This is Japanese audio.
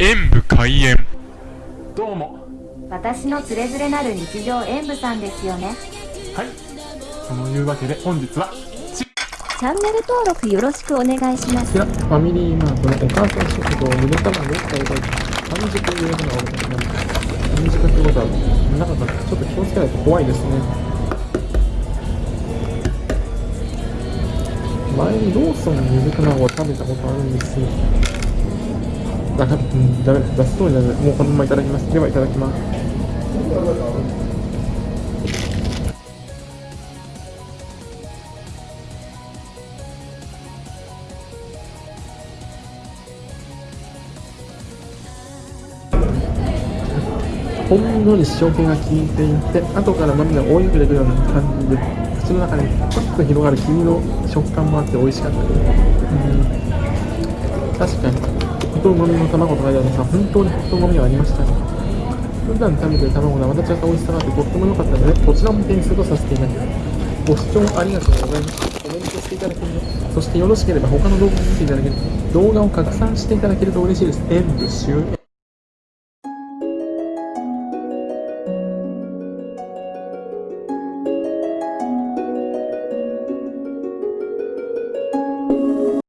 演武開演。どうも。私のつれづれなる日常演舞さんですよね。はい。そのいうわけで本日はチャンネル登録よろしくお願いします。ファミリーマートのお母さん食堂ゆで卵を買いたい半熟ゆで卵が多いので半熟ってことは中からちょっと気をつけないと怖いですね。前にローソンのゆで卵を食べたことあるんです。よだから、うん、ダメだ、出す通りなので、もうこのままいただきます。では、いただきます。ほんのり塩気が効いていて、後から豆が追い抜けてくるような感じで、口の中にふっと広がる黄身の食感もあって美味しかったです。うん確かに、ホトうまみの卵とかでさ、本当にホットうまみがありましたね。普段食べてる卵のまた違った美味しさがあってとっても良かったので、こちらも点数とさせていただきます。ご視聴ありがとうございました。コメントしていただけると、そしてよろしければ他の動画も見ていただけると、動画を拡散していただけると嬉しいです。演武終演。